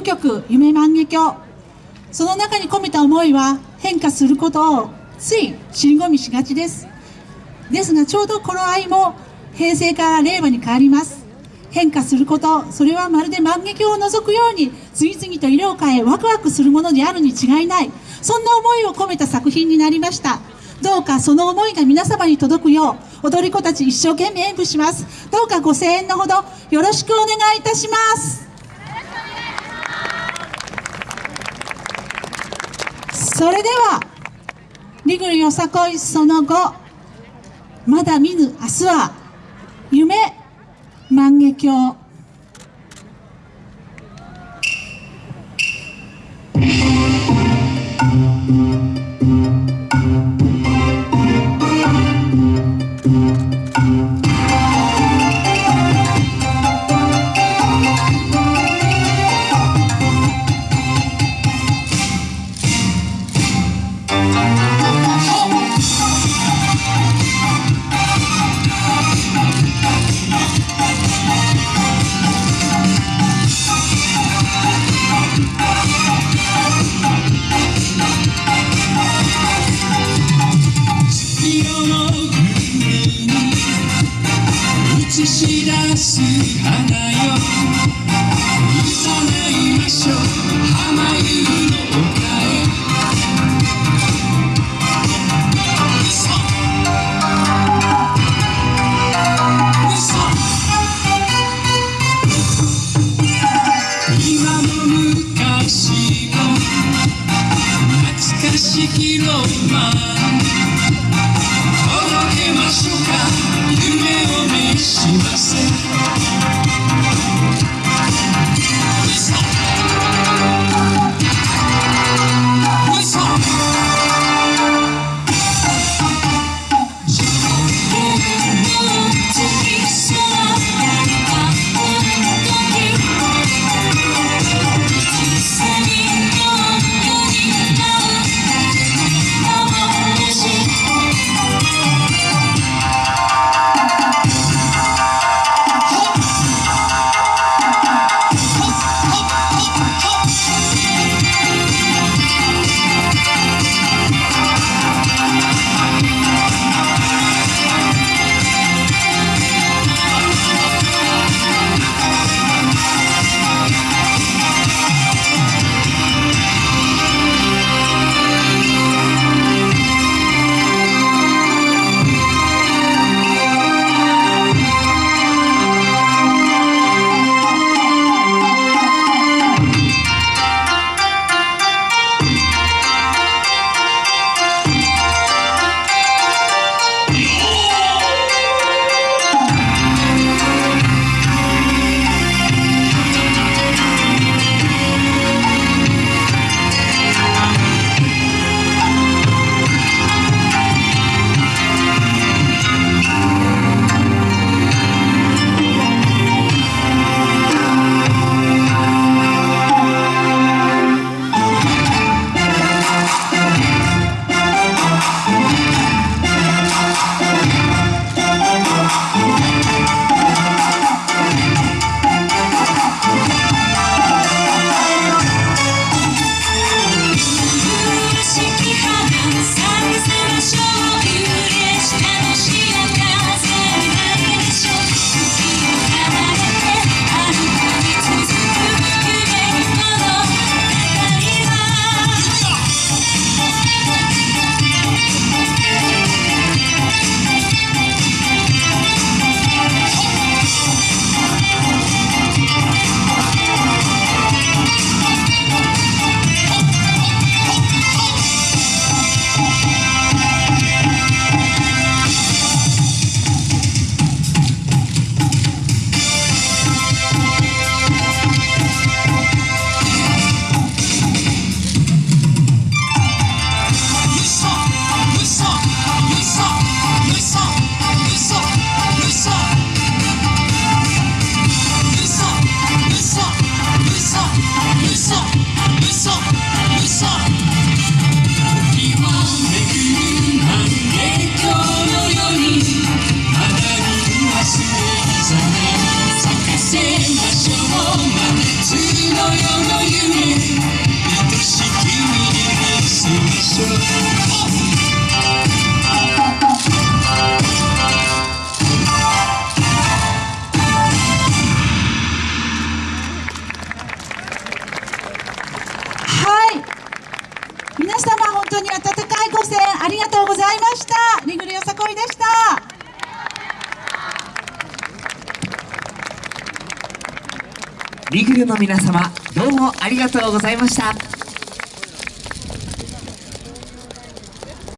プ曲「夢万華鏡」その中に込めた思いは変化することをつい尻込みしがちです。ですがちょうど頃合いも平成から令和に変わります。変化することそれはまるで万華鏡を覗くように次々と色を変えワクワクするものであるに違いない。そんな思いを込めた作品になりました。どうかその思いが皆様に届くよう踊り子たち一生懸命演舞します。どうかご声援のほどよろしくお願いいたします。それではリグルよさこいその後まだ見ぬ明日は夢万華鏡映し出す花よ。いましょう浜湯の丘へ嘘。嘘。今も昔も懐かしきロマン。届けましょうか。夢を見しませ当に温かいご声援ありがとうございました。リグルよさこいでした。リグルの皆様どうもありがとうございました。